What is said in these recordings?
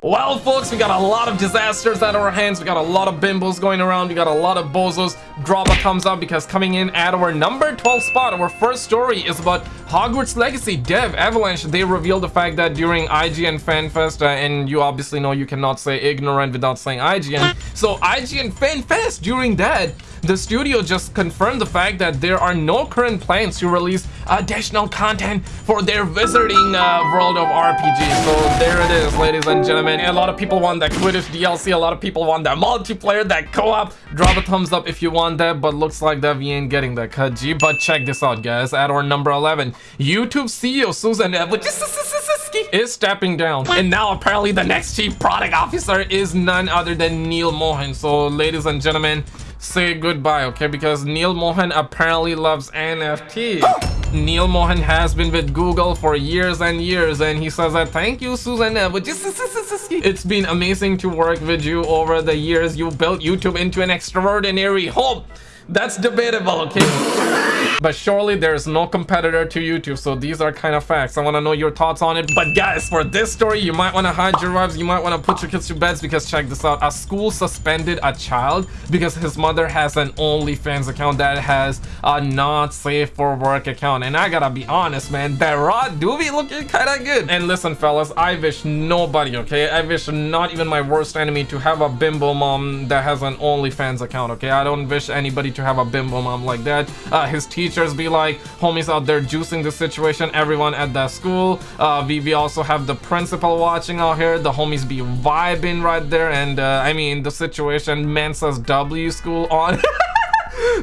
Well, folks, we got a lot of disasters at our hands. We got a lot of bimbos going around. We got a lot of bozos. Drop a thumbs up because coming in at our number 12 spot, our first story is about Hogwarts Legacy Dev Avalanche. They revealed the fact that during IGN FanFest, uh, and you obviously know you cannot say ignorant without saying IGN. So IGN FanFest, during that, the studio just confirmed the fact that there are no current plans to release additional content for their Wizarding uh, World of RPG. So there it is, ladies and gentlemen. A lot of people want that Quidditch DLC. A lot of people want that multiplayer, that co-op. Drop a thumbs up if you want that, but looks like that we ain't getting that G. But check this out, guys. At our number 11, YouTube CEO Susan Evans is stepping down. And now apparently the next chief product officer is none other than Neal Mohan. So ladies and gentlemen, say goodbye, okay? Because Neal Mohan apparently loves NFT. Neal Mohan has been with Google for years and years and he says that thank you Susan it's been amazing to work with you over the years you built YouTube into an extraordinary home that's debatable okay? But surely there's no competitor to YouTube so these are kind of facts. I want to know your thoughts on it. But guys for this story you might want to hide your wives you might want to put your kids to beds because check this out. A school suspended a child because his mother has an OnlyFans account that has a not safe for work account. And I gotta be honest man that raw do be looking kind of good. And listen fellas I wish nobody okay? I wish not even my worst enemy to have a bimbo mom that has an OnlyFans account okay? I don't wish anybody to have a bimbo mom like that. Uh, his teachers be like homies out there juicing the situation everyone at that school. Uh, we, we also have the principal watching out here. The homies be vibing right there. And uh, I mean the situation Mensa's W school on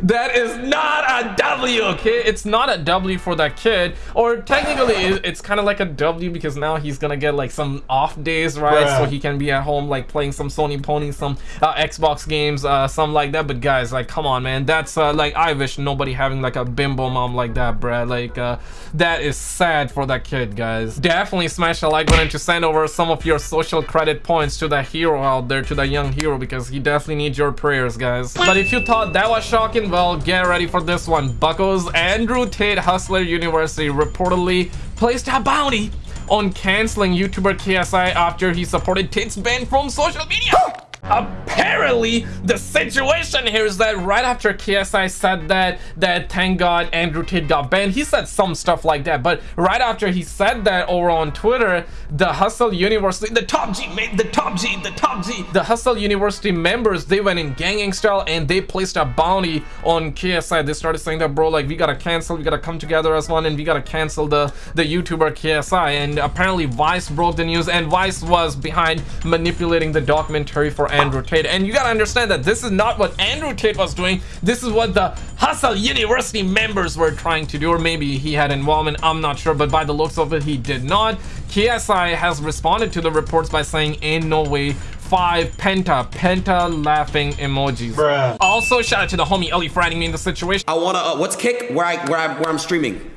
that is not a W, okay? It's not a W for that kid. Or technically, it's kind of like a W because now he's gonna get like some off days, right? Bruh. So he can be at home like playing some Sony Pony, some uh, Xbox games, uh, something like that. But guys, like, come on, man. That's uh, like, I wish nobody having like a bimbo mom like that, bruh. Like, uh, that is sad for that kid, guys. Definitely smash the like button to send over some of your social credit points to that hero out there, to the young hero, because he definitely needs your prayers, guys. But if you thought that was shocking, well, get ready for this one. Buckles Andrew Tate Hustler University reportedly placed a bounty on canceling YouTuber KSI after he supported Tate's ban from social media. Apparently, the situation here is that right after KSI said that, that thank God Andrew Tate got banned, he said some stuff like that. But right after he said that over on Twitter, the Hustle University, the top G, the top G, the top G, the Hustle University members, they went in gang style and they placed a bounty on KSI. They started saying that, bro, like we gotta cancel, we gotta come together as one and we gotta cancel the, the YouTuber KSI. And apparently Vice broke the news and Vice was behind manipulating the documentary for Andrew Tate. And you gotta understand that this is not what Andrew Tate was doing. This is what the Hustle University members were trying to do. Or maybe he had involvement. I'm not sure. But by the looks of it, he did not. KSI has responded to the reports by saying, in no way five penta penta laughing emojis Bruh. also shout out to the homie ellie for adding me in the situation i want to uh, what's kick where i where i where i'm streaming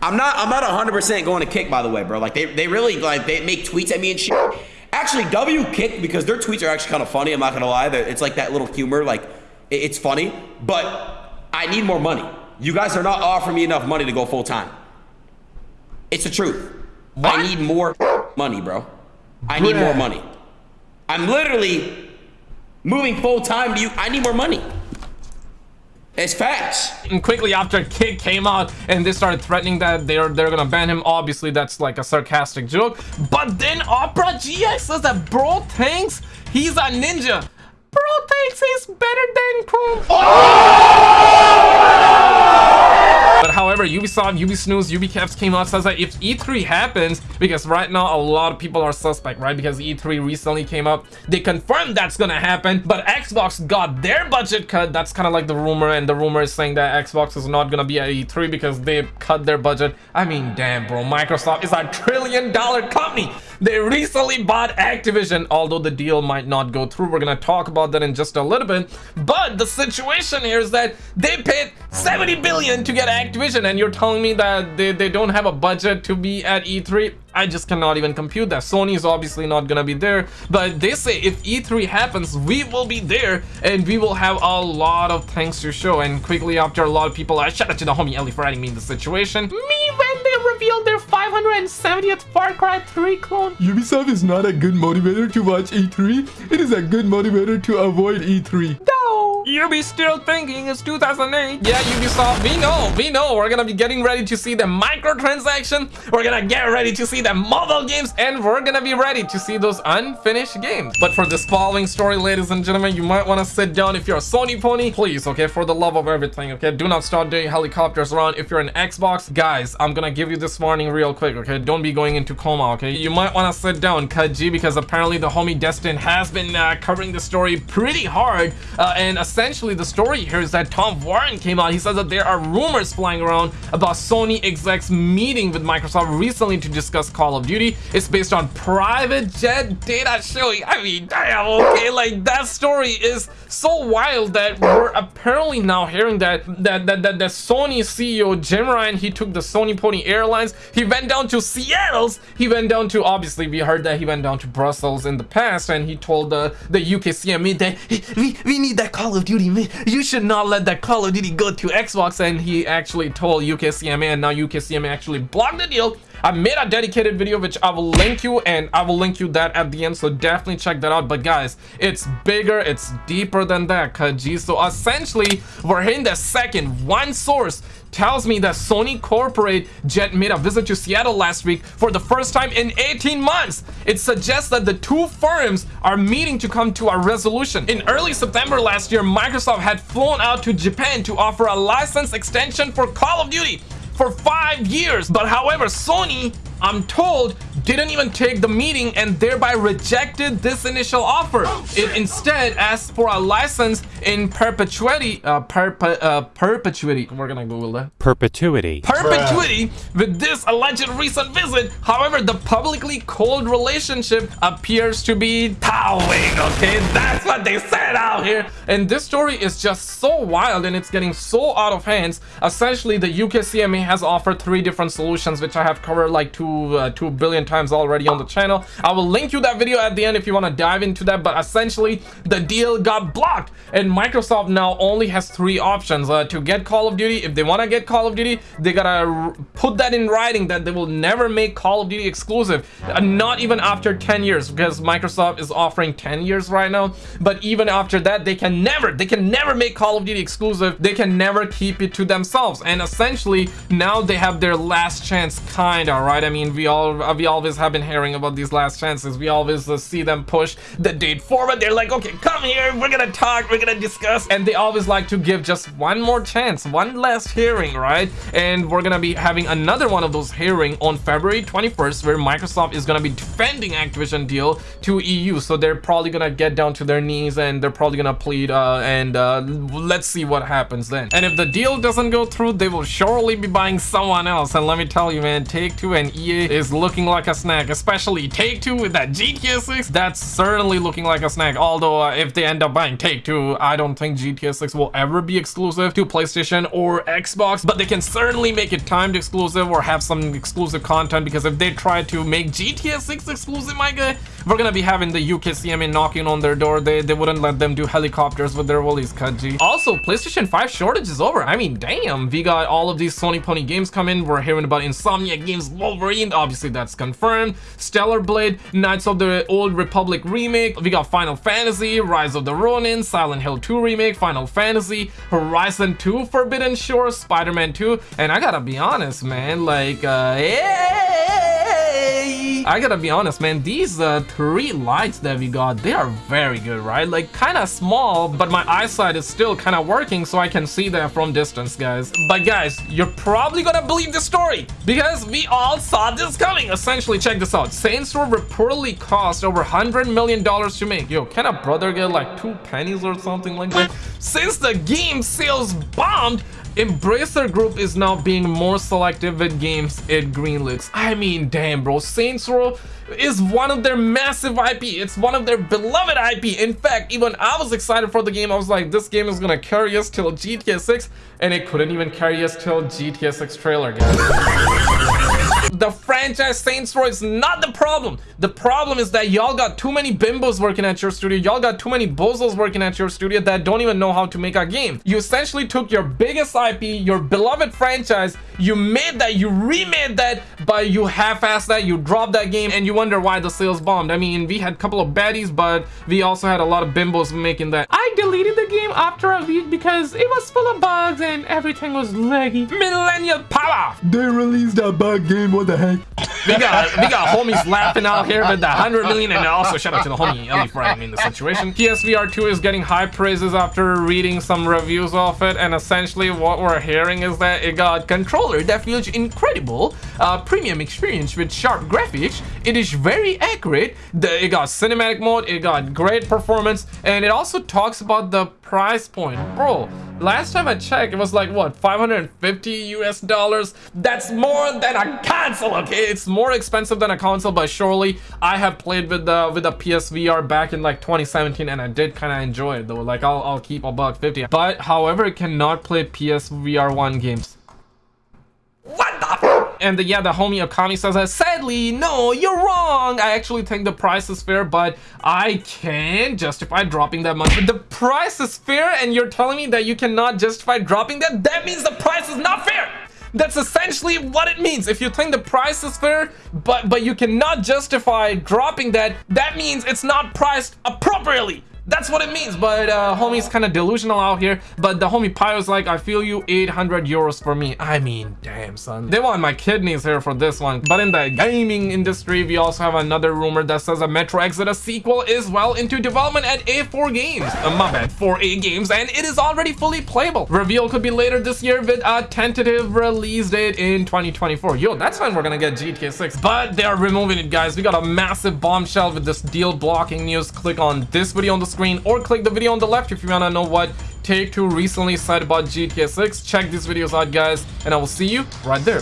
i'm not i'm not 100 percent going to kick by the way bro like they they really like they make tweets at me and shit Actually, W kicked because their tweets are actually kind of funny. I'm not gonna lie. It's like that little humor, like it's funny. But I need more money. You guys are not offering me enough money to go full time. It's the truth. What? I need more money, bro. I need more money. I'm literally moving full time to you. I need more money. It's facts. And quickly after Kid came out and they started threatening that they're they're gonna ban him, obviously that's like a sarcastic joke. But then Opera GX says that bro thinks he's a ninja. Bro thinks he's better than Chrome. However, Ubisoft, Ubisnooze, Ubicaps came out says that if E3 happens, because right now a lot of people are suspect, right? Because E3 recently came up, they confirmed that's gonna happen, but Xbox got their budget cut. That's kind of like the rumor, and the rumor is saying that Xbox is not gonna be at E3 because they cut their budget. I mean, damn, bro, Microsoft is a trillion dollar company. They recently bought Activision, although the deal might not go through. We're gonna talk about that in just a little bit. But the situation here is that they paid 70 billion to get Activision Activision and you're telling me that they, they don't have a budget to be at E3 I just cannot even compute that Sony is obviously not gonna be there but they say if E3 happens we will be there and we will have a lot of things to show and quickly after a lot of people I shout out to the homie Ellie for adding me in the situation me revealed their 570th Far Cry 3 clone. Ubisoft is not a good motivator to watch E3. It is a good motivator to avoid E3. No! You be still thinking it's 2008. Yeah, Ubisoft, we know, we know. We're gonna be getting ready to see the microtransaction. We're gonna get ready to see the mobile games, and we're gonna be ready to see those unfinished games. But for this following story, ladies and gentlemen, you might want to sit down if you're a Sony pony. Please, okay, for the love of everything, okay? Do not start doing helicopters around if you're an Xbox. Guys, I'm gonna give you this warning real quick, okay? Don't be going into coma, okay? You might want to sit down, Kaji, because apparently the homie Destin has been uh, covering the story pretty hard, uh, and essentially the story here is that Tom Warren came out. He says that there are rumors flying around about Sony execs meeting with Microsoft recently to discuss Call of Duty. It's based on private jet data showing. I mean, damn, okay, like that story is so wild that we're apparently now hearing that that that that the Sony CEO Jim Ryan he took the Sony Pony Airlines. He went down to Seattle's. He went down to obviously we heard that he went down to Brussels in the past, and he told the the UK CMA that "Hey, we we need that Call of Duty. Man. You should not let that Call of Duty go to Xbox. And he actually told UK CMA, and now UK CMA actually blocked the deal. I made a dedicated video which I will link you and I will link you that at the end so definitely check that out but guys it's bigger it's deeper than that Kaji so essentially we're hitting the second one source tells me that Sony corporate jet made a visit to Seattle last week for the first time in 18 months. It suggests that the two firms are meeting to come to a resolution. In early September last year, Microsoft had flown out to Japan to offer a license extension for Call of Duty for five years. But however, Sony, I'm told, didn't even take the meeting and thereby rejected this initial offer. It instead asked for a license in perpetuity, uh, perpe uh, perpetuity. We're gonna Google that. Perpetuity. Perpetuity with this alleged recent visit. However, the publicly cold relationship appears to be towing. Okay, that's what they said out here. And this story is just so wild and it's getting so out of hands. Essentially, the UK CMA has offered three different solutions, which I have covered like two uh, two billion times already on the channel. I will link you that video at the end if you want to dive into that. But essentially, the deal got blocked, and Microsoft now only has three options uh, to get Call of Duty. If they want to get Call of Duty, they gotta put that in writing that they will never make Call of Duty exclusive, uh, not even after 10 years, because Microsoft is offering 10 years right now. But even after that, they can never, they can never make Call of Duty exclusive. They can never keep it to themselves, and essentially now they have their last chance, kinda, right? I mean, we all we always have been hearing about these last chances. We always uh, see them push the date forward. They're like, okay, come here, we're gonna talk, we're gonna discuss, and they always like to give just one more chance, one last hearing, right? And we're gonna be having another one of those hearing on February 21st, where Microsoft is gonna be defending Activision deal to EU. So they're probably gonna get down to their knees and they're probably gonna plead. Uh, and uh, let's see what happens then. And if the deal doesn't go through, they will surely be buying someone else. And let me tell you, man, Take Two and Is looking like a snack, especially Take Two with that GTA 6. That's certainly looking like a snack. Although uh, if they end up buying Take Two, I don't think GTA 6 will ever be exclusive to PlayStation or Xbox, but they can certainly make it timed exclusive or have some exclusive content because if they try to make GTA 6 exclusive, my guy, we're gonna be having the UK CMA knocking on their door. They, they wouldn't let them do helicopters with their release, Kaji. Also, PlayStation 5 shortage is over. I mean, damn, we got all of these Sony Pony games coming. We're hearing about Insomniac Games Wolverine. Obviously, that's confirmed. Stellar Blade, Knights of the Old Republic remake. We got Final Fantasy, Rise of the Ronin, Silent Hill 2 remake, Final Fantasy, Horizon 2 Forbidden Shore, Spider-Man 2. And I gotta be honest, man, like, uh, hey, I gotta be honest, man, these uh, three lights that we got, they are very good, right? Like, kind of small, but my eyesight is still kind of working, so I can see them from distance, guys. But guys, you're probably gonna believe the story, because we all saw this coming. Essentially, check this out. Saints Row reportedly cost over $100 million to make. Yo, can a brother get like two pennies or something like that? Since the game sales bombed, Embracer Group is now being more selective with games it greenlits. I mean, damn, bro. Saints Row is one of their massive IP. It's one of their beloved IP. In fact, even I was excited for the game. I was like, this game is gonna carry us till GTA 6, and it couldn't even carry us till GTA 6 trailer, guys. The franchise Saints Row is not the problem. The problem is that y'all got too many bimbos working at your studio. Y'all got too many bozos working at your studio that don't even know how to make a game. You essentially took your biggest IP, your beloved franchise, you made that, you remade that, but you half-assed that, you dropped that game, and you wonder why the sales bombed. I mean, we had a couple of baddies, but we also had a lot of bimbos making that. I deleted after a week because it was full of bugs and everything was laggy. Millennial power! They released a bug game. What the heck? We got we got homies laughing out here with the 100 million, and also shout out to the homie Ellie for in the situation. PSVR 2 is getting high praises after reading some reviews of it, and essentially what we're hearing is that it got controller that feels incredible, uh, premium experience with sharp graphics. It is very accurate. The, it got cinematic mode, it got great performance, and it also talks about the price point. Bro, last time I checked, it was like, what, 550 US dollars? That's more than a console, okay? It's more expensive than a console, but surely I have played with the with the PSVR back in like 2017, and I did kind of enjoy it, though. Like, I'll, I'll keep a buck 50. But, however, it cannot play PSVR 1 games. And the, yeah, the homie Okami says that sadly, no, you're wrong. I actually think the price is fair, but I can't justify dropping that much. But the price is fair, and you're telling me that you cannot justify dropping that? That means the price is not fair. That's essentially what it means. If you think the price is fair, but but you cannot justify dropping that, that means it's not priced appropriately. That's what it means, but uh, homie's kind of delusional out here. But the homie Pio's like, I feel you, 800 euros for me. I mean, damn, son. They want my kidneys here for this one. But in the gaming industry, we also have another rumor that says a Metro Exodus sequel is well into development at A4 Games. Uh, my bad, 4A Games, and it is already fully playable. Reveal could be later this year with a tentative release date in 2024. Yo, that's when we're gonna get GTA 6. But they are removing it, guys. We got a massive bombshell with this deal blocking news. Click on this video on the screen or click the video on the left if you want to know what Take-Two recently said about GTA 6. Check these videos out, guys, and I will see you right there.